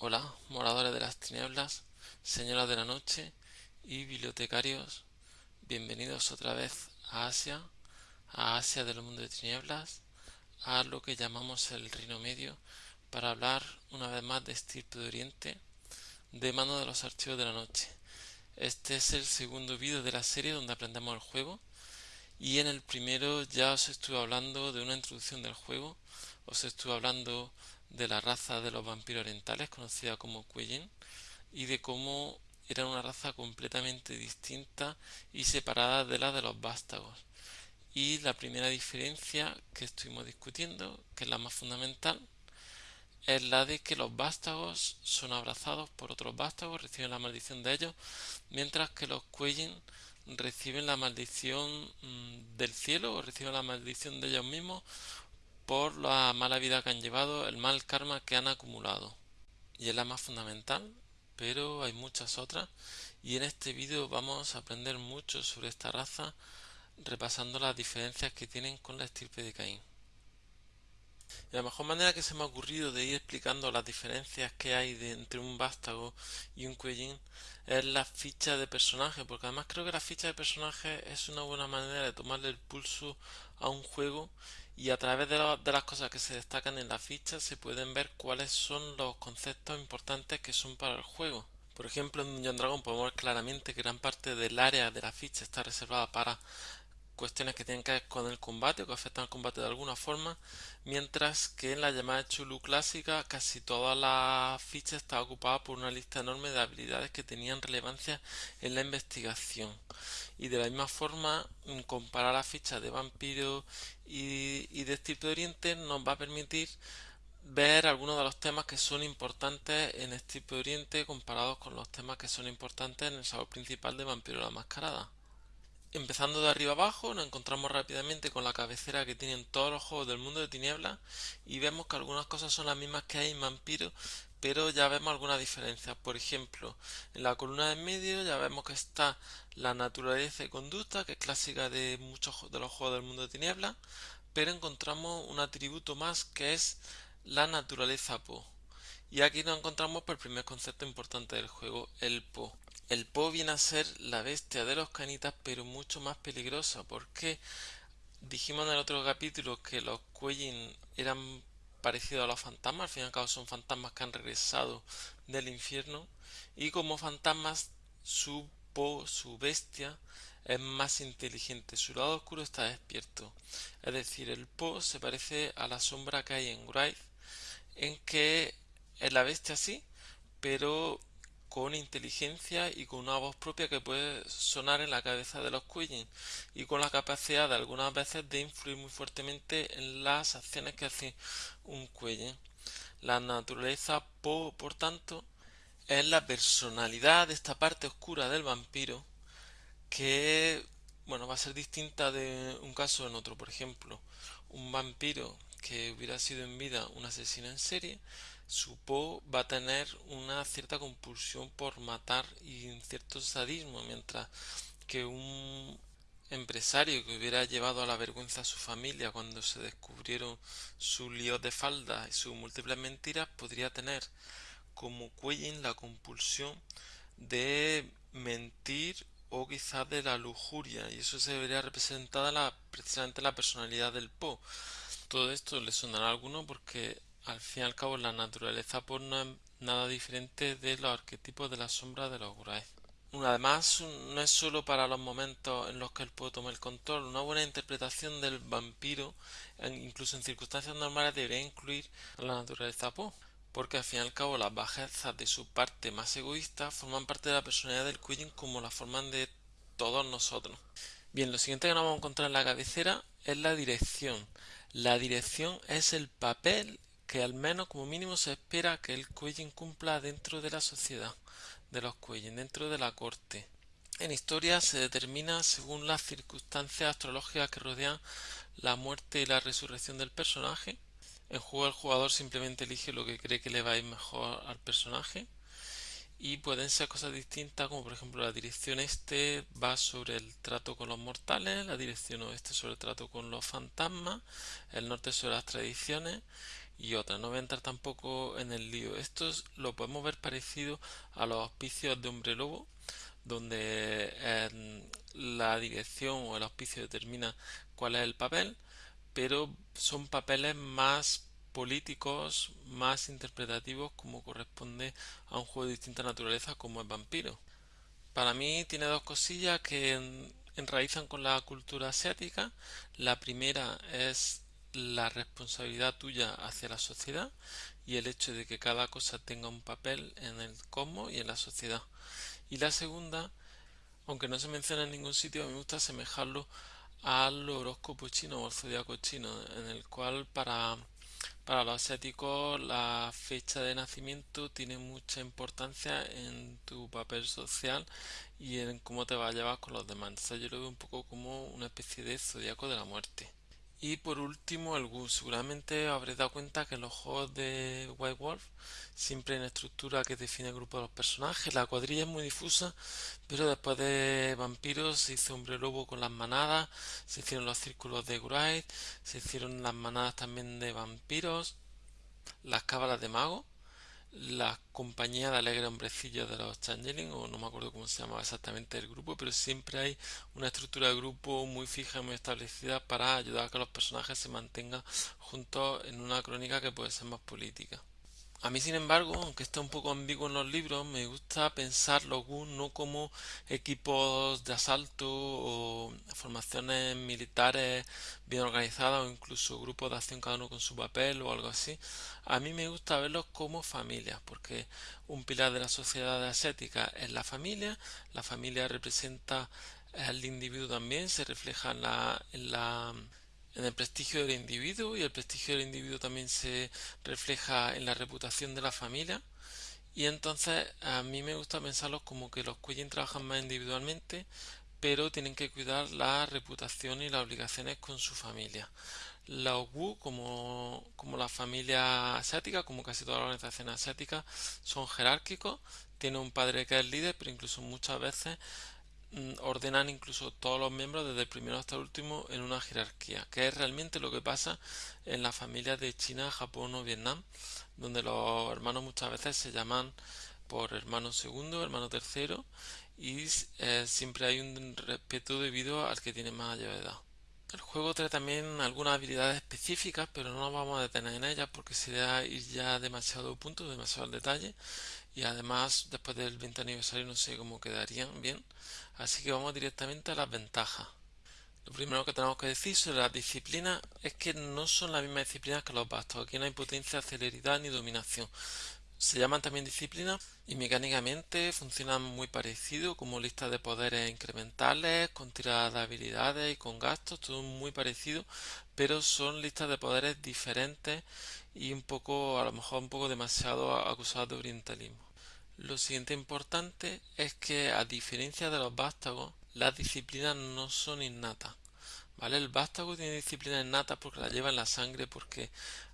Hola, moradores de las tinieblas, señoras de la noche y bibliotecarios, bienvenidos otra vez a Asia, a Asia del mundo de tinieblas, a lo que llamamos el Reino Medio, para hablar una vez más de Estirpe de Oriente, de mano de los archivos de la noche. Este es el segundo vídeo de la serie donde aprendemos el juego, y en el primero ya os estuve hablando de una introducción del juego, os estuve hablando de la raza de los vampiros orientales, conocida como Kueyin, y de cómo era una raza completamente distinta y separada de la de los vástagos. Y la primera diferencia que estuvimos discutiendo, que es la más fundamental, es la de que los vástagos son abrazados por otros vástagos, reciben la maldición de ellos, mientras que los Kueyin reciben la maldición mm, del cielo o reciben la maldición de ellos mismos por la mala vida que han llevado, el mal karma que han acumulado. Y es la más fundamental, pero hay muchas otras. Y en este vídeo vamos a aprender mucho sobre esta raza, repasando las diferencias que tienen con la estirpe de Caín. Y la mejor manera que se me ha ocurrido de ir explicando las diferencias que hay entre un vástago y un cuellín es la ficha de personaje, porque además creo que la ficha de personaje es una buena manera de tomarle el pulso a un juego y a través de, de, las cosas que se destacan en la ficha se pueden ver cuáles son los conceptos importantes que son para el juego. Por ejemplo, en Dungeon Dragon podemos ver claramente que gran parte del área de la ficha está reservada para cuestiones que tienen que ver con el combate o que afectan al combate de alguna forma, mientras que en la llamada Chulu clásica casi toda la ficha está ocupada por una lista enorme de habilidades que tenían relevancia en la investigación. Y de la misma forma, comparar la ficha de vampiro y, y de Estirpe de Oriente nos va a permitir ver algunos de los temas que son importantes en Estirpe de Oriente comparados con los temas que son importantes en el sabor principal de Vampiro la Mascarada. Empezando de arriba abajo, nos encontramos rápidamente con la cabecera que tienen todos los juegos del mundo de tinieblas y vemos que algunas cosas son las mismas que hay en Vampiro, pero ya vemos algunas diferencias. Por ejemplo, en la columna de medio ya vemos que está la naturaleza y conducta, que es clásica de muchos de los juegos del mundo de tinieblas, pero encontramos un atributo más que es la naturaleza Po. Y aquí nos encontramos por el primer concepto importante del juego, el Po. El Po viene a ser la bestia de los canitas, pero mucho más peligrosa, porque dijimos en el otro capítulo que los Kueyin eran parecidos a los fantasmas, al fin y al cabo son fantasmas que han regresado del infierno, y como fantasmas su Po, su bestia, es más inteligente, su lado oscuro está despierto. Es decir, el Po se parece a la sombra que hay en Wraith, en que es la bestia sí, pero con inteligencia y con una voz propia que puede sonar en la cabeza de los Quillin y con la capacidad de algunas veces de influir muy fuertemente en las acciones que hace un Quillin. La naturaleza Po, por tanto, es la personalidad de esta parte oscura del vampiro que bueno, va a ser distinta de un caso en otro. Por ejemplo, un vampiro que hubiera sido en vida un asesino en serie su Po va a tener una cierta compulsión por matar y un cierto sadismo, mientras que un empresario que hubiera llevado a la vergüenza a su familia cuando se descubrieron sus líos de falda y sus múltiples mentiras podría tener como Quellin la compulsión de mentir o quizás de la lujuria y eso se vería representada la, precisamente en la personalidad del Po. Todo esto le sonará a alguno porque al fin y al cabo, la naturaleza pues no es nada diferente de los arquetipos de la sombra de los Guraes. Además, no es solo para los momentos en los que él puede tomar el control. Una buena interpretación del vampiro, incluso en circunstancias normales, debería incluir a la naturaleza Po, porque al fin y al cabo las bajezas de su parte más egoísta forman parte de la personalidad del Quillin como la forman de todos nosotros. Bien, lo siguiente que nos vamos a encontrar en la cabecera es la dirección. La dirección es el papel que al menos como mínimo se espera que el Quellin cumpla dentro de la sociedad de los Quellin, dentro de la corte. En historia se determina según las circunstancias astrológicas que rodean la muerte y la resurrección del personaje. En juego el jugador simplemente elige lo que cree que le va a ir mejor al personaje y pueden ser cosas distintas como por ejemplo la dirección este va sobre el trato con los mortales, la dirección oeste sobre el trato con los fantasmas, el norte sobre las tradiciones y otras. No voy a entrar tampoco en el lío. Esto lo podemos ver parecido a los auspicios de hombre lobo, donde eh, la dirección o el auspicio determina cuál es el papel, pero son papeles más políticos, más interpretativos, como corresponde a un juego de distinta naturaleza como es Vampiro. Para mí tiene dos cosillas que enraizan con la cultura asiática. La primera es la responsabilidad tuya hacia la sociedad y el hecho de que cada cosa tenga un papel en el cosmos y en la sociedad. Y la segunda, aunque no se menciona en ningún sitio, me gusta asemejarlo al horóscopo chino o al zodiaco chino, en el cual para, para los asiáticos la fecha de nacimiento tiene mucha importancia en tu papel social y en cómo te vas a llevar con los demás. Entonces yo lo veo un poco como una especie de zodiaco de la muerte. Y por último, el GUS. Seguramente habréis dado cuenta que los juegos de White Wolf siempre hay una estructura que define el grupo de los personajes. La cuadrilla es muy difusa, pero después de vampiros se hizo hombre lobo con las manadas, se hicieron los círculos de Wright, se hicieron las manadas también de vampiros, las cábalas de magos la compañía de alegre hombrecillos de los Changeling, o no me acuerdo cómo se llamaba exactamente el grupo, pero siempre hay una estructura de grupo muy fija muy establecida para ayudar a que los personajes se mantengan juntos en una crónica que puede ser más política. A mí, sin embargo, aunque esté un poco ambiguo en los libros, me gusta pensar los GUN no como equipos de asalto o formaciones militares bien organizadas o incluso grupos de acción cada uno con su papel o algo así. A mí me gusta verlos como familias, porque un pilar de la sociedad asiática es la familia, la familia representa al individuo también, se refleja en la, en la en el prestigio del individuo y el prestigio del individuo también se refleja en la reputación de la familia y entonces a mí me gusta pensarlos como que los Cuyen trabajan más individualmente pero tienen que cuidar la reputación y las obligaciones con su familia. Los Wu, como, como la familia asiática, como casi todas las organizaciones asiáticas, son jerárquicos, tienen un padre que es líder, pero incluso muchas veces Mm, ordenan incluso todos los miembros desde el primero hasta el último en una jerarquía, que es realmente lo que pasa en las familias de China, Japón o Vietnam, donde los hermanos muchas veces se llaman por hermano segundo, hermano tercero y eh, siempre hay un respeto debido al que tiene más edad. El juego trae también algunas habilidades específicas, pero no nos vamos a detener en ellas porque sería ir ya demasiado punto, demasiado al detalle y además después del 20 aniversario no sé cómo quedarían bien. Así que vamos directamente a las ventajas lo primero que tenemos que decir sobre las disciplinas es que no son las mismas disciplinas que los bastos. Aquí no hay potencia, celeridad ni dominación. Se llaman también disciplinas y mecánicamente funcionan muy parecido como listas de poderes incrementales, con tiradas de habilidades y con gastos, todo muy parecido, pero son listas de poderes diferentes y un poco, a lo mejor un poco demasiado acusadas de orientalismo. Lo siguiente importante es que a diferencia de los vástagos, las disciplinas no son innatas. ¿Vale? El vástago tiene disciplinas innatas porque la lleva en la sangre, porque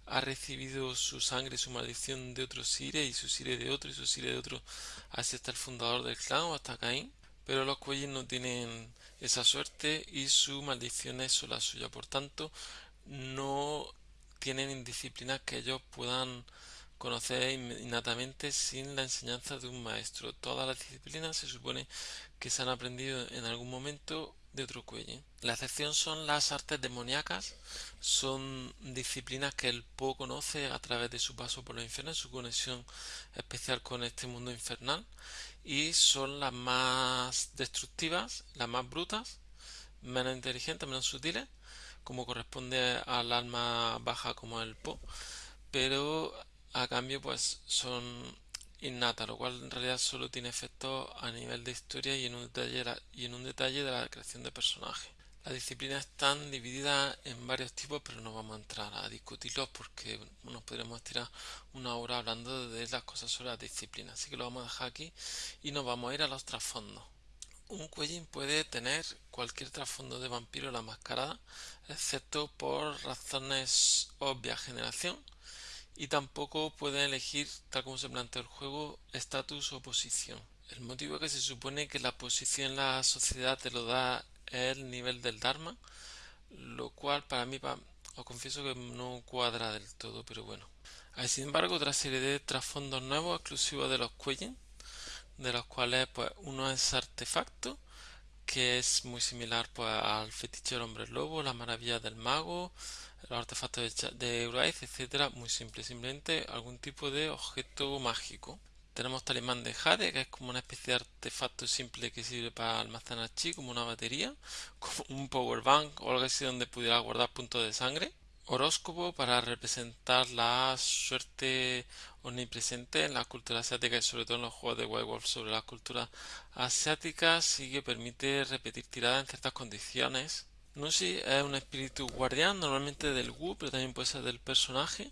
ha recibido su sangre su maldición de otro sire y su sire de otro y su sire de otro, así hasta el fundador del clan o hasta Caín. Pero los cuellos no tienen esa suerte y su maldición es solo la suya. Por tanto, no tienen indisciplinas que ellos puedan conocer innatamente sin la enseñanza de un maestro. Todas las disciplinas se supone que se han aprendido en algún momento de otro cuello. La excepción son las artes demoníacas, son disciplinas que el Po conoce a través de su paso por los infiernos, su conexión especial con este mundo infernal, y son las más destructivas, las más brutas, menos inteligentes, menos sutiles, como corresponde al alma baja como el Po, pero a cambio pues son innatas, lo cual en realidad solo tiene efecto a nivel de historia y en un detalle, y en un detalle de la creación de personajes. Las disciplinas están divididas en varios tipos, pero no vamos a entrar a discutirlos porque nos podríamos tirar una hora hablando de las cosas sobre las disciplinas. Así que lo vamos a dejar aquí y nos vamos a ir a los trasfondos. Un cuellín puede tener cualquier trasfondo de vampiro la mascarada, excepto por razones obvias generación, y tampoco pueden elegir, tal como se plantea el juego, estatus o posición. El motivo que se supone que la posición en la sociedad te lo da es el nivel del Dharma, lo cual para mí, os confieso que no cuadra del todo, pero bueno, Hay sin embargo otra serie de trasfondos nuevos exclusivos de los Quellin, de los cuales pues uno es artefacto, que es muy similar pues al fetiche del hombre lobo, las maravillas del mago, los artefactos de, de etcétera, muy simple, simplemente algún tipo de objeto mágico. Tenemos talismán de Jade, que es como una especie de artefacto simple que sirve para almacenar chi, como una batería, como un power bank o algo así donde pudiera guardar puntos de sangre horóscopo para representar la suerte omnipresente en la cultura asiática y sobre todo en los juegos de White Wolf sobre la cultura asiática y que permite repetir tiradas en ciertas condiciones. Nusi es un espíritu guardián, normalmente del Wu, pero también puede ser del personaje.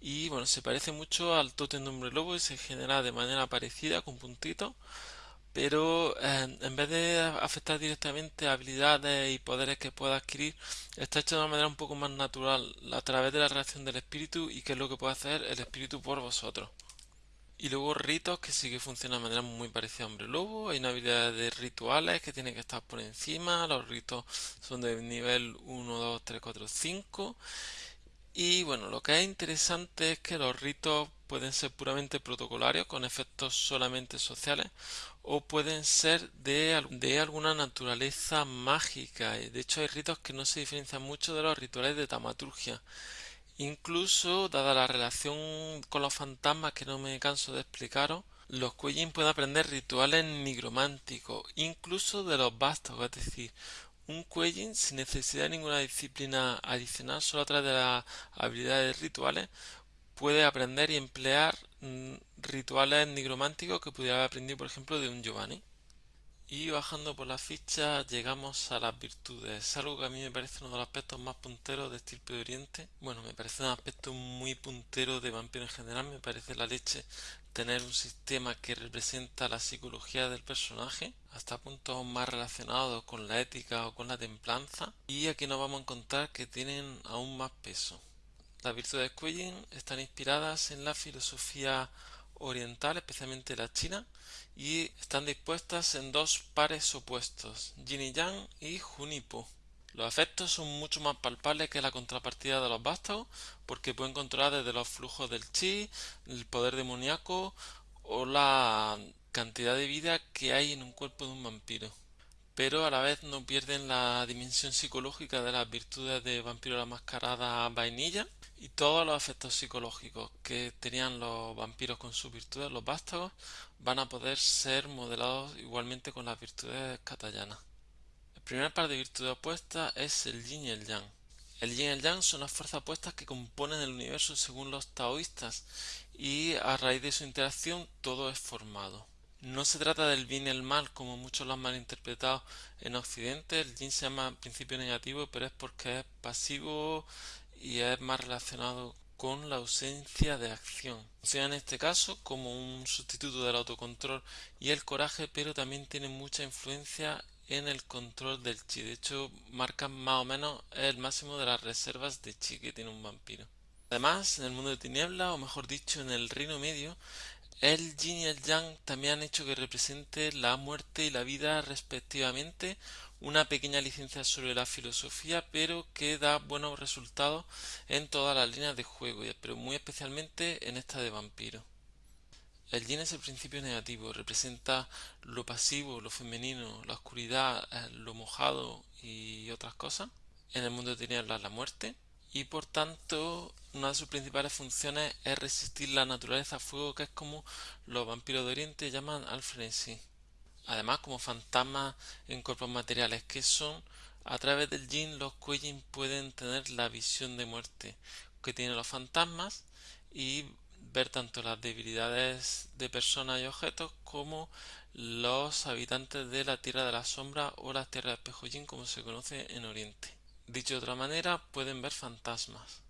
Y bueno, se parece mucho al totem de hombre lobo y se genera de manera parecida con puntitos pero eh, en vez de afectar directamente habilidades y poderes que pueda adquirir, está hecho de una manera un poco más natural a través de la reacción del espíritu y que es lo que puede hacer el espíritu por vosotros. Y luego ritos que sí que funcionan de manera muy parecida a hombre lobo. Hay una habilidad de rituales que tienen que estar por encima. Los ritos son de nivel 1, 2, 3, 4, 5. Y bueno, lo que es interesante es que los ritos pueden ser puramente protocolarios con efectos solamente sociales o pueden ser de, de, alguna naturaleza mágica. De hecho hay ritos que no se diferencian mucho de los rituales de tamaturgia. Incluso, dada la relación con los fantasmas que no me canso de explicaros, los Kuejin pueden aprender rituales nigrománticos, incluso de los vástagos, es decir, un Kuejin sin necesidad de ninguna disciplina adicional, solo a través de las habilidades rituales, puede aprender y emplear mm, rituales nigrománticos que pudiera haber aprendido, por ejemplo, de un Giovanni. Y bajando por la ficha llegamos a las virtudes, algo que a mí me parece uno de los aspectos más punteros de Estirpe de Oriente. Bueno, me parece un aspecto muy puntero de vampiro en general, me parece la leche tener un sistema que representa la psicología del personaje, hasta puntos más relacionados con la ética o con la templanza. Y aquí nos vamos a encontrar que tienen aún más peso. Las virtudes Kuijin están inspiradas en la filosofía oriental, especialmente la china, y están dispuestas en dos pares opuestos, yin y yang y junipo. Los efectos son mucho más palpables que la contrapartida de los vástagos porque pueden controlar desde los flujos del chi, el poder demoníaco o la cantidad de vida que hay en un cuerpo de un vampiro. Pero a la vez no pierden la dimensión psicológica de las virtudes de vampiro la mascarada vainilla y todos los efectos psicológicos que tenían los vampiros con sus virtudes, los vástagos, van a poder ser modelados igualmente con las virtudes katayanas. El primer par de virtudes opuestas es el yin y el yang. El yin y el yang son las fuerzas opuestas que componen el universo según los taoístas y a raíz de su interacción todo es formado. No se trata del bien y el mal como muchos lo han malinterpretado en Occidente. El yin se llama principio negativo, pero es porque es pasivo y es más relacionado con la ausencia de acción. Funciona en este caso como un sustituto del autocontrol y el coraje, pero también tiene mucha influencia en el control del chi. De hecho, marcan más o menos el máximo de las reservas de chi que tiene un vampiro. Además, en el mundo de tiniebla, o mejor dicho, en el reino medio, el yin y el yang también han hecho que represente la muerte y la vida respectivamente, una pequeña licencia sobre la filosofía, pero que da buenos resultados en todas las líneas de juego, pero muy especialmente en esta de vampiro. El yin es el principio negativo, representa lo pasivo, lo femenino, la oscuridad, eh, lo mojado y otras cosas. En el mundo de tinieblas la muerte. Y por tanto, una de sus principales funciones es resistir la naturaleza a fuego, que es como los vampiros de Oriente llaman al frenesí. Además, como fantasmas en cuerpos materiales que son, a través del yin los Kuejin pueden tener la visión de muerte que tienen los fantasmas y ver tanto las debilidades de personas y objetos como los habitantes de la Tierra de la Sombra o la Tierra de Espejo Yin como se conoce en Oriente. Dicho de otra manera, pueden ver fantasmas.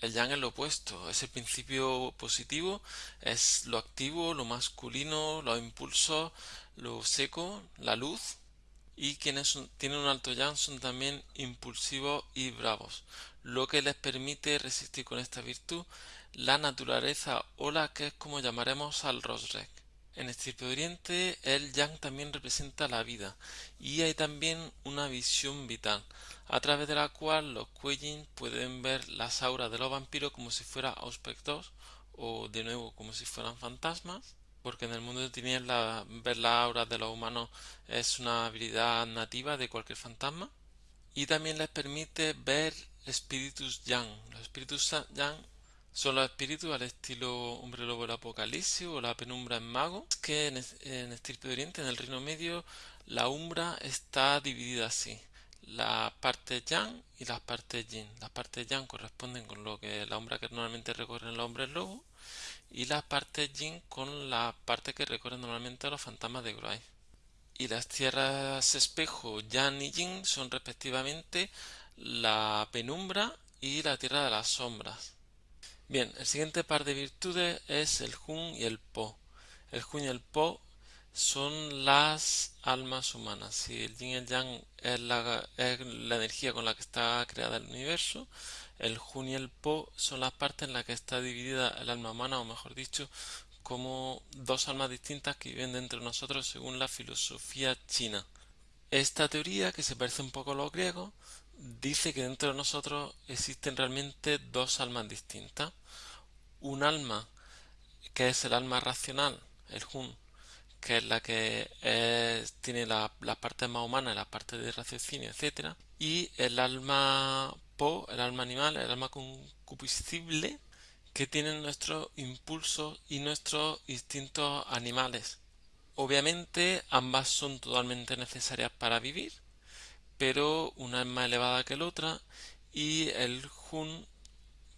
El yang es lo opuesto, es el principio positivo, es lo activo, lo masculino, los impulsos, lo seco, la luz. Y quienes tienen un alto yang son también impulsivos y bravos, lo que les permite resistir con esta virtud la naturaleza o la que es como llamaremos al Rosrek. En Estirpe Oriente el yang también representa la vida y hay también una visión vital a través de la cual los Kuei pueden ver las auras de los vampiros como si fuera aspectos o de nuevo como si fueran fantasmas porque en el mundo de tinieblas ver las auras de los humanos es una habilidad nativa de cualquier fantasma y también les permite ver espíritus yang. Los espíritus yang son los espíritus al estilo Hombre Lobo del Apocalipsis o la penumbra en Mago, que en, en Estirpe de Oriente, en el Reino Medio, la umbra está dividida así. La parte yang y las partes yin. Las partes yang corresponden con lo que la umbra que normalmente recorren los hombres lobo y las partes yin con la parte que recorren normalmente los fantasmas de Gruay. Y las tierras espejo yang y yin son respectivamente la penumbra y la tierra de las sombras. Bien, el siguiente par de virtudes es el Jun y el Po. El Jun y el Po son las almas humanas. Si el Yin y el Yang es la, energía con la que está creada el universo, el Jun y el Po son las partes en las que está dividida el alma humana, o mejor dicho, como dos almas distintas que viven dentro de nosotros según la filosofía china. Esta teoría, que se parece un poco a los griegos, dice que dentro de nosotros existen realmente dos almas distintas. Un alma que es el alma racional, el Hun, que es la que tiene las partes más humanas, las partes de raciocinio, etc. Y el alma Po, el alma animal, el alma concupiscible, que tiene nuestros impulsos y nuestros instintos animales. Obviamente ambas son totalmente necesarias para vivir, pero una es más elevada que la otra y el Jun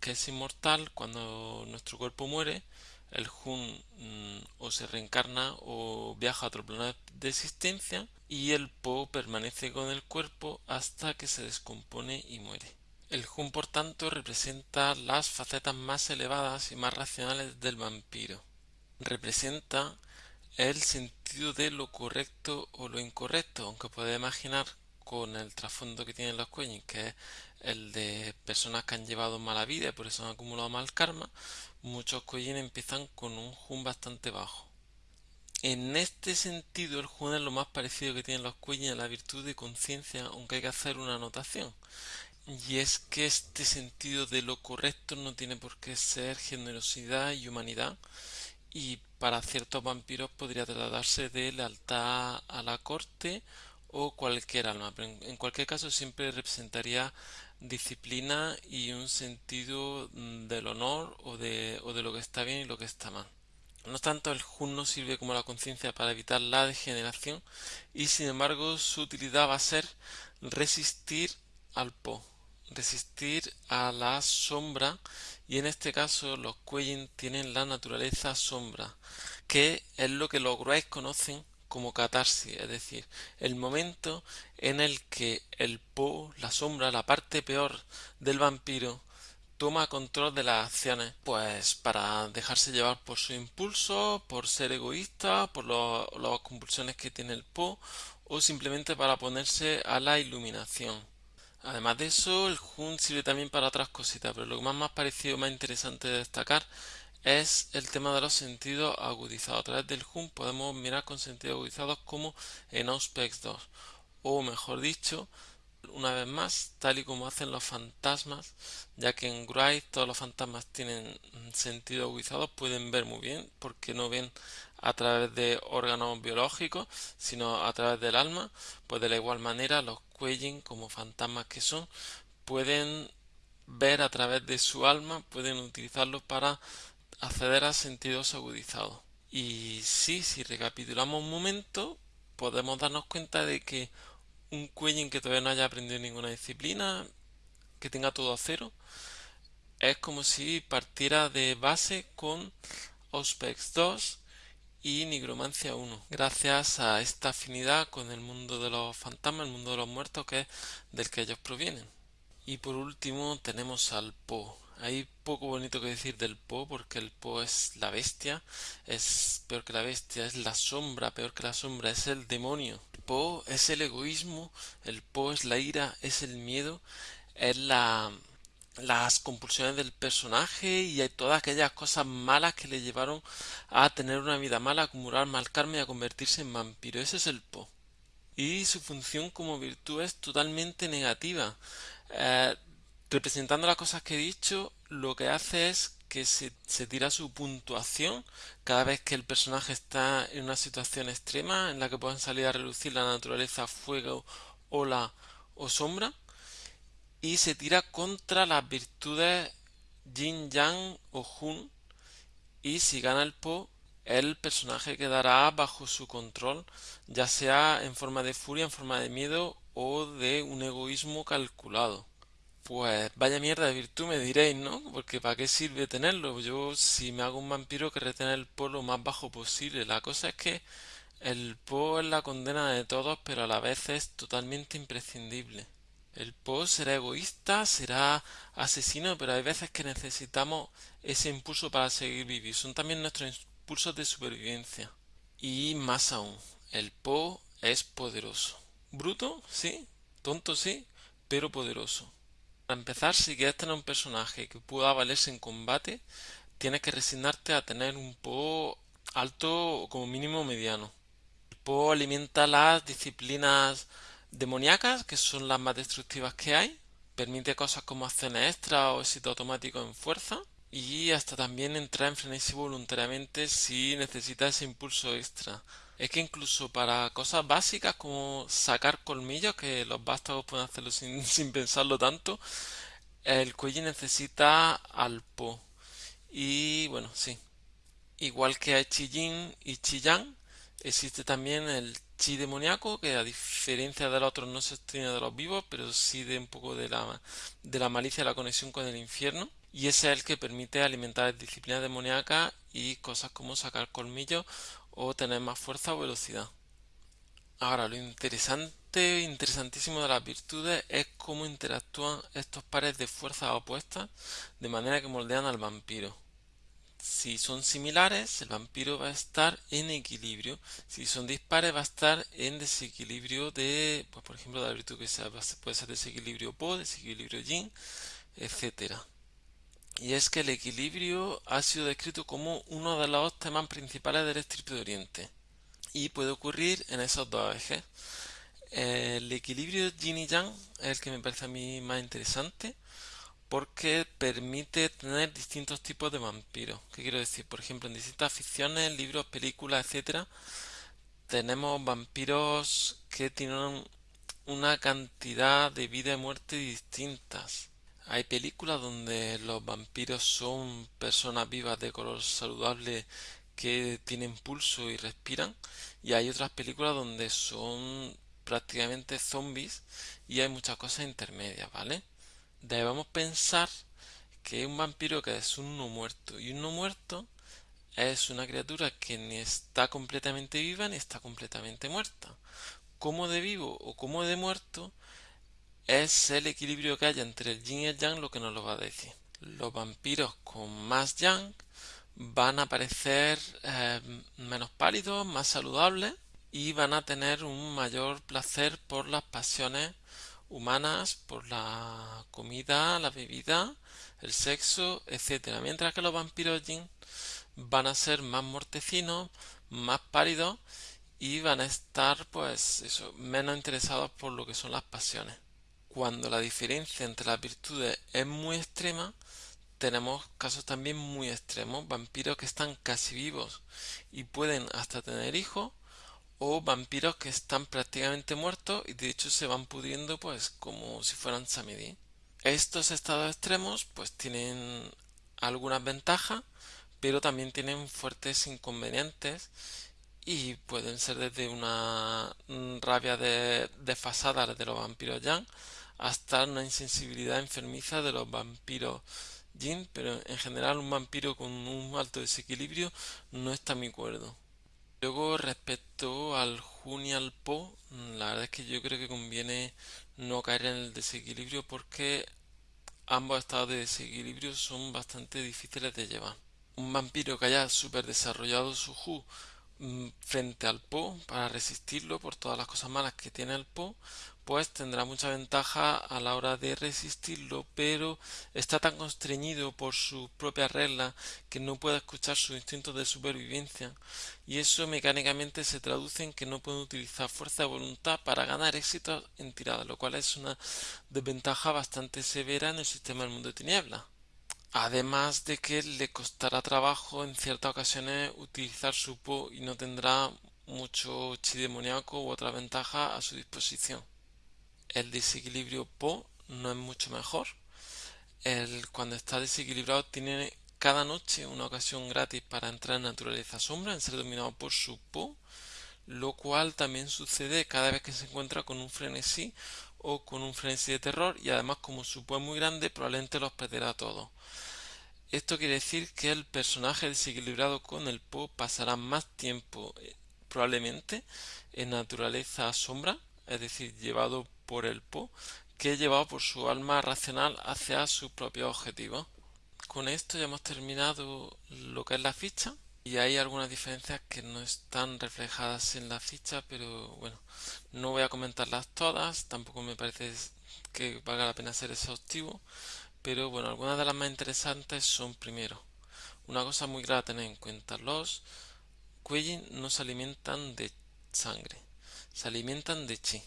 que es inmortal cuando nuestro cuerpo muere el Jun mm, o se reencarna o viaja a otro plano de existencia y el Po permanece con el cuerpo hasta que se descompone y muere. El Jun por tanto representa las facetas más elevadas y más racionales del vampiro. Representa el sentido de lo correcto o lo incorrecto, aunque puede imaginar con el trasfondo que tienen los Kueyin, que es el de personas que han llevado mala vida y por eso han acumulado mal karma, muchos Kueyin empiezan con un Jun bastante bajo. En este sentido, el Jun es lo más parecido que tienen los Kueyin a la virtud de conciencia, aunque hay que hacer una anotación. Y es que este sentido de lo correcto no tiene por qué ser generosidad y humanidad, y para ciertos vampiros podría tratarse de lealtad a la corte o cualquier alma, pero en, cualquier caso siempre representaría disciplina y un sentido mm, del honor o de, o de lo que está bien y lo que está mal. No obstante, el Jun no sirve como la conciencia para evitar la degeneración y sin embargo su utilidad va a ser resistir al Po, resistir a la sombra y en este caso los Kueyin tienen la naturaleza sombra, que es lo que los Gruais conocen como catarsis, es decir, el momento en el que el Po, la sombra, la parte peor del vampiro, toma control de las acciones, pues para dejarse llevar por su impulso, por ser egoísta, por las compulsiones que tiene el Po, o simplemente para ponerse a la iluminación. Además de eso, el Jun sirve también para otras cositas, pero lo más, más parecido, más interesante de destacar es el tema de los sentidos agudizados. A través del Jun podemos mirar con sentidos agudizados como en Auspex 2. O mejor dicho, una vez más, tal y como hacen los fantasmas, ya que en Wright todos los fantasmas tienen sentido agudizado, pueden ver muy bien, porque no ven a través de órganos biológicos, sino a través del alma, pues de la igual manera los Kueyin, como fantasmas que son, pueden ver a través de su alma, pueden utilizarlo para acceder a sentidos agudizados. Y sí, si recapitulamos un momento, podemos darnos cuenta de que un Kueyin que todavía no haya aprendido ninguna disciplina, que tenga todo a cero, es como si partiera de base con Auspex 2 y Nigromancia 1, gracias a esta afinidad con el mundo de los fantasmas, el mundo de los muertos, que es del que ellos provienen. Y por último tenemos al Po, hay poco bonito que decir del Po porque el Po es la bestia, es peor que la bestia, es la sombra, peor que la sombra, es el demonio. El Po es el egoísmo, el Po es la ira, es el miedo, es la las compulsiones del personaje y todas aquellas cosas malas que le llevaron a tener una vida mala, a acumular mal karma y a convertirse en vampiro. Ese es el Po. Y su función como virtud es totalmente negativa. Eh, representando las cosas que he dicho, lo que hace es que se, se, tira su puntuación cada vez que el personaje está en una situación extrema en la que puedan salir a relucir la naturaleza, fuego, ola o sombra y se tira contra las virtudes Yin Yang o Hun y si gana el Po el personaje quedará bajo su control ya sea en forma de furia, en forma de miedo o de un egoísmo calculado. Pues vaya mierda de virtud me diréis, ¿no? Porque ¿para qué sirve tenerlo? Yo si me hago un vampiro que retener el po lo más bajo posible. La cosa es que el po es la condena de todos, pero a la vez es totalmente imprescindible. El Po será egoísta, será asesino, pero hay veces que necesitamos ese impulso para seguir vivir. Son también nuestros impulsos de supervivencia. Y más aún, el Po es poderoso. Bruto, sí, tonto, sí, pero poderoso. Para empezar, si quieres tener un personaje que pueda valerse en combate, tienes que resignarte a tener un Po alto o como mínimo mediano. El Po alimenta las disciplinas demoníacas, que son las más destructivas que hay. Permite cosas como acciones extra o éxito automático en fuerza. Y hasta también entrar en frenesí voluntariamente si necesita ese impulso extra. Es que incluso para cosas básicas como sacar colmillos, que los vástagos pueden hacerlo sin, sin pensarlo tanto, el cuello necesita al po. Y bueno, sí. Igual que hay Chijin y Chiyang, existe también el chi demoníaco, que a diferencia de los otros no se obtiene de los vivos, pero sí de un poco de la, de la malicia, la conexión con el infierno. Y ese es el que permite alimentar disciplinas demoníacas y cosas como sacar colmillos o tener más fuerza o velocidad. Ahora, lo interesante, interesantísimo de las virtudes es cómo interactúan estos pares de fuerzas opuestas de manera que moldean al vampiro. Si son similares, el vampiro va a estar en equilibrio. Si son dispares, va a estar en desequilibrio de, pues, por ejemplo, la virtud que sea, puede ser desequilibrio Po, desequilibrio Yin, etc. Y es que el equilibrio ha sido descrito como uno de los temas principales del estripe de Oriente. Y puede ocurrir en esos dos ejes. El equilibrio Yin y Yang es el que me parece a mí más interesante porque permite tener distintos tipos de vampiros. ¿Qué quiero decir? Por ejemplo, en distintas ficciones, libros, películas, etcétera, tenemos vampiros que tienen una cantidad de vida y muerte distintas. Hay películas donde los vampiros son personas vivas de color saludable que tienen pulso y respiran y hay otras películas donde son prácticamente zombies y hay muchas cosas intermedias, ¿vale? debemos pensar que un vampiro que es un no muerto y un no muerto es una criatura que ni está completamente viva ni está completamente muerta. Como de vivo o como de muerto es el equilibrio que haya entre el yin y el yang lo que nos lo va a decir. Los vampiros con más yang van a parecer eh, menos pálidos, más saludables y van a tener un mayor placer por las pasiones humanas por la comida, la bebida, el sexo, etcétera. Mientras que los vampiros Jin van a ser más mortecinos, más pálidos y van a estar pues eso, menos interesados por lo que son las pasiones. Cuando la diferencia entre las virtudes es muy extrema, tenemos casos también muy extremos, vampiros que están casi vivos y pueden hasta tener hijos o vampiros que están prácticamente muertos y de hecho se van pudriendo pues como si fueran samedi. Estos estados extremos pues tienen algunas ventajas pero también tienen fuertes inconvenientes y pueden ser desde una rabia de, desfasada de los vampiros yang hasta una insensibilidad enfermiza de los vampiros yin, pero en general un vampiro con un alto desequilibrio no está a mi acuerdo. Luego, respecto al Jun y al Po, la verdad es que yo creo que conviene no caer en el desequilibrio porque ambos estados de desequilibrio son bastante difíciles de llevar. Un vampiro que haya super desarrollado su Ju mm, frente al Po para resistirlo por todas las cosas malas que tiene el Po pues tendrá mucha ventaja a la hora de resistirlo, pero está tan constreñido por sus propias reglas que no puede escuchar sus instintos de supervivencia y eso mecánicamente se traduce en que no puede utilizar fuerza de voluntad para ganar éxito en tirada, lo cual es una desventaja bastante severa en el sistema del mundo de tinieblas. Además de que le costará trabajo en ciertas ocasiones utilizar su Po y no tendrá mucho chi demoníaco u otra ventaja a su disposición. El desequilibrio Po no es mucho mejor. El, cuando está desequilibrado tiene cada noche una ocasión gratis para entrar en naturaleza sombra, en ser dominado por su Po, lo cual también sucede cada vez que se encuentra con un frenesí o con un frenesí de terror y además como su Po es muy grande probablemente los perderá todos. Esto quiere decir que el personaje desequilibrado con el Po pasará más tiempo eh, probablemente en naturaleza sombra, es decir, llevado por el Po, que llevado por su alma racional hacia su propio objetivo. Con esto ya hemos terminado lo que es la ficha y hay algunas diferencias que no están reflejadas en la ficha, pero bueno, no voy a comentarlas todas, tampoco me parece que valga la pena ser exhaustivo, pero bueno, algunas de las más interesantes son primero, una cosa muy grave a tener en cuenta, los Kueyin no se alimentan de sangre, se alimentan de chi.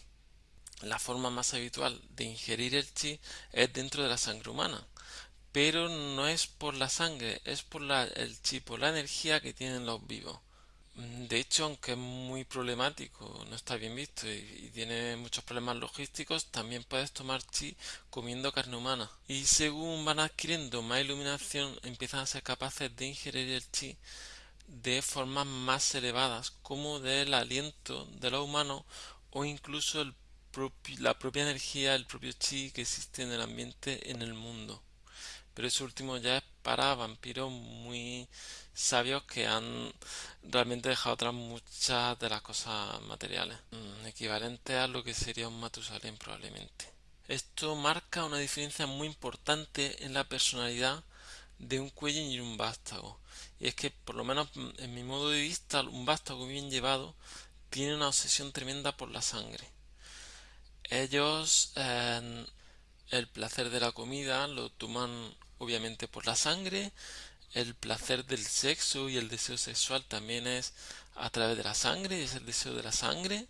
La forma más habitual de ingerir el chi es dentro de la sangre humana, pero no es por la sangre, es por la, el chi, por la energía que tienen los vivos. De hecho, aunque es muy problemático, no está bien visto y, tiene muchos problemas logísticos, también puedes tomar chi comiendo carne humana. Y según van adquiriendo más iluminación, empiezan a ser capaces de ingerir el chi de formas más elevadas, como del aliento de los humanos o incluso el la propia energía, el propio chi que existe en el ambiente en el mundo. Pero eso último ya es para vampiros muy sabios que han realmente dejado atrás muchas de las cosas materiales, mm, equivalente a lo que sería un Matusalén probablemente. Esto marca una diferencia muy importante en la personalidad de un cuello y un vástago. Y es que, por lo menos en mi modo de vista, un vástago bien llevado tiene una obsesión tremenda por la sangre. Ellos el placer de la comida lo toman obviamente por la sangre, el placer del sexo y el deseo sexual también es a través de la sangre, es el deseo de la sangre.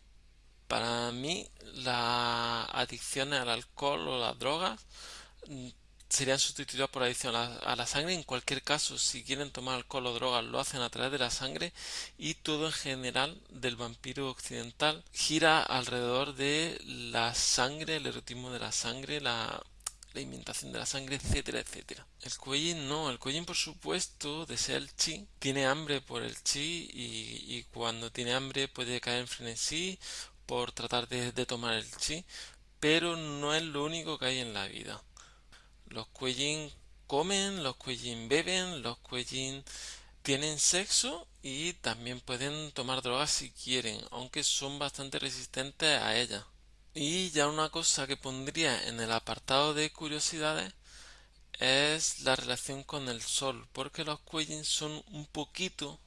Para mí, las adicciones al alcohol o las drogas serían sustituidas por adicción a la, sangre. En cualquier caso, si quieren tomar alcohol o drogas, lo hacen a través de la sangre y todo en general del vampiro occidental gira alrededor de la sangre, el erotismo de la sangre, la, inventación de la sangre, etcétera, etcétera. El Kueyin no, el Kueyin por supuesto desea el chi, tiene hambre por el chi y, y cuando tiene hambre puede caer en frenesí por tratar de, de tomar el chi, pero no es lo único que hay en la vida. Los Kueyin comen, los Kueyin beben, los Kueyin tienen sexo y también pueden tomar drogas si quieren, aunque son bastante resistentes a ellas. Y ya una cosa que pondría en el apartado de curiosidades es la relación con el sol, porque los Kueyin son un poquito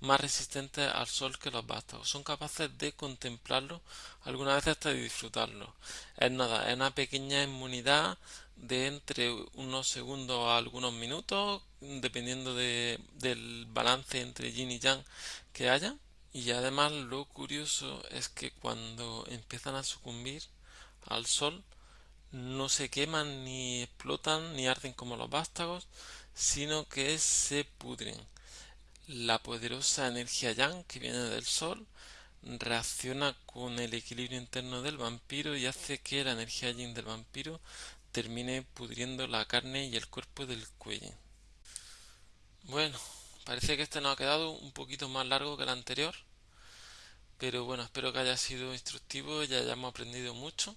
más resistentes al sol que los vástagos. Son capaces de contemplarlo, algunas veces hasta de disfrutarlo. Es nada, es una pequeña inmunidad de entre unos segundos a algunos minutos, dependiendo de, del balance entre yin y yang que haya. Y además lo curioso es que cuando empiezan a sucumbir al sol, no se queman ni explotan ni arden como los vástagos, sino que se pudren. La poderosa energía yang que viene del sol reacciona con el equilibrio interno del vampiro y hace que la energía yin del vampiro termine pudriendo la carne y el cuerpo del cuello. Bueno, Parece que este nos ha quedado un poquito más largo que el anterior. Pero bueno, espero que haya sido instructivo y hayamos aprendido mucho.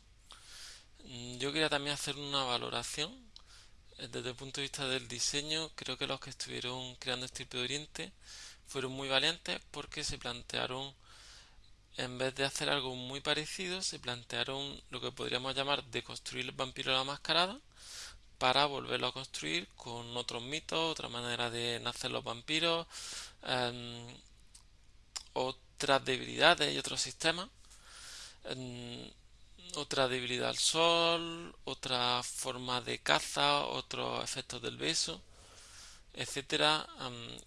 Mm, yo quería también hacer una valoración eh, desde el punto de vista del diseño. Creo que los que estuvieron creando Estirpe de Oriente fueron muy valientes porque se plantearon, en vez de hacer algo muy parecido, se plantearon lo que podríamos llamar de construir el vampiro a la mascarada para volverlo a construir con otros mitos, otra manera de nacer los vampiros, em, otras debilidades y otros sistemas. Em, otra debilidad al sol, otra forma de caza, otros efectos del beso, etcétera,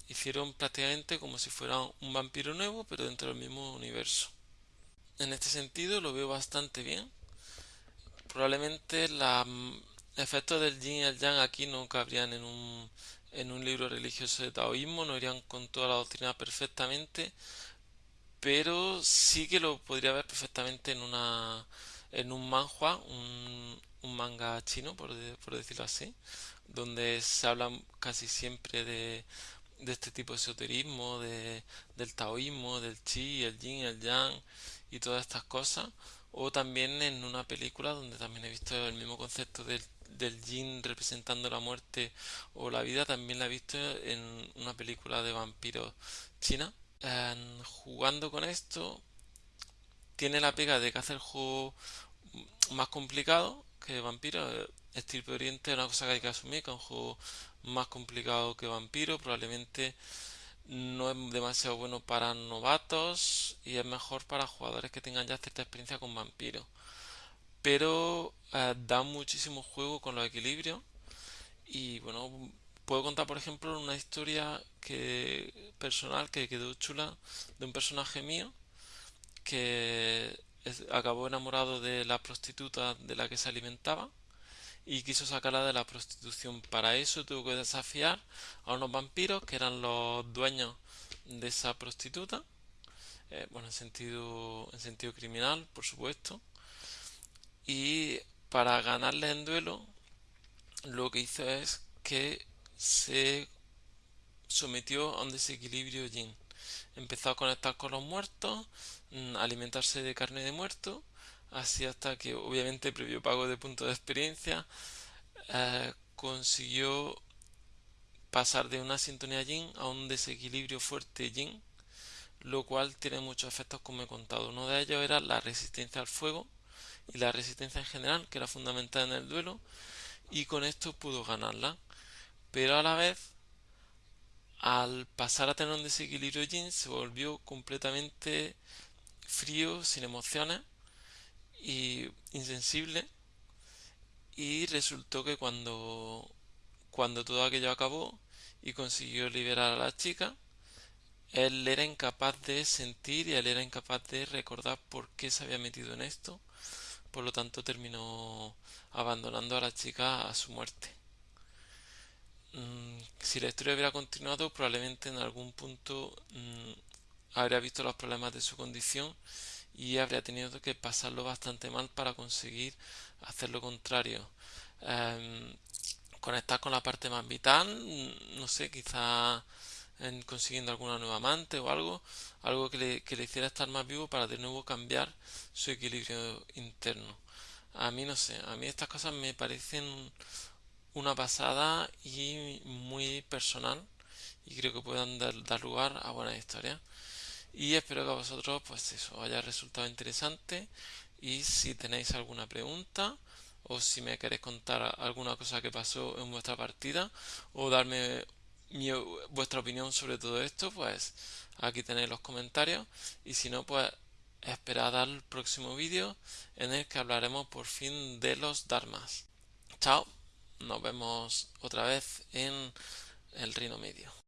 hicieron prácticamente como si fuera un vampiro nuevo, pero dentro del mismo universo. En este sentido lo veo bastante bien. Probablemente los efectos del yin y el yang aquí no cabrían en un, en un libro religioso de taoísmo, no irían con toda la doctrina perfectamente, pero sí que lo podría ver perfectamente en una un manhua, un, manga chino, por, decirlo así, donde se habla casi siempre de, de este tipo de esoterismo, de, del taoísmo, del chi, el yin, el yang y todas estas cosas. O también en una película donde también he visto el mismo concepto del, del yin representando la muerte o la vida, también la he visto en una película de vampiros china. jugando con esto, tiene la pega de que hace el juego más complicado que Vampiro. Estirpe Oriente es una cosa que hay que asumir, que es un juego más complicado que Vampiro. Probablemente no es demasiado bueno para novatos y es mejor para jugadores que tengan ya cierta experiencia con Vampiro. Pero eh, da muchísimo juego con los equilibrios. Y bueno, puedo contar por ejemplo una historia que personal que quedó chula de un personaje mío que acabó enamorado de la prostituta de la que se alimentaba y quiso sacarla de la prostitución. Para eso tuvo que desafiar a unos vampiros que eran los dueños de esa prostituta. Eh, bueno, en sentido, en sentido criminal, por supuesto. Y para ganarle en duelo, lo que hizo es que se sometió a un desequilibrio yin empezó a conectar con los muertos, mm, alimentarse de carne de muerto, así hasta que obviamente previo pago de puntos de experiencia eh, consiguió pasar de una sintonía yin a un desequilibrio fuerte yin, lo cual tiene muchos efectos como he contado. Uno de ellos era la resistencia al fuego y la resistencia en general, que era fundamental en el duelo, y con esto pudo ganarla. Pero a la vez al pasar a tener un desequilibrio yin se volvió completamente frío, sin emociones y insensible y resultó que cuando cuando todo aquello acabó y consiguió liberar a la chica él era incapaz de sentir y él era incapaz de recordar por qué se había metido en esto. Por lo tanto terminó abandonando a la chica a su muerte. Mm, si la historia hubiera continuado, probablemente en algún punto mm, habría visto los problemas de su condición y habría tenido que pasarlo bastante mal para conseguir hacer lo contrario. Em, conectar con la parte más vital, mm, no sé, quizá en consiguiendo alguna nueva amante o algo, algo que le, que le hiciera estar más vivo para de nuevo cambiar su equilibrio interno. A mí no sé, a mí estas cosas me parecen una pasada y muy personal y creo que puedan dar, lugar a buenas historias y espero que a vosotros pues eso haya resultado interesante. Y si tenéis alguna pregunta o si me queréis contar alguna cosa que pasó en vuestra partida o darme vuestra opinión sobre todo esto pues aquí tenéis los comentarios. Y si no pues esperad al próximo vídeo en el que hablaremos por fin de los dharmas. Chao nos vemos otra vez en el Reino Medio.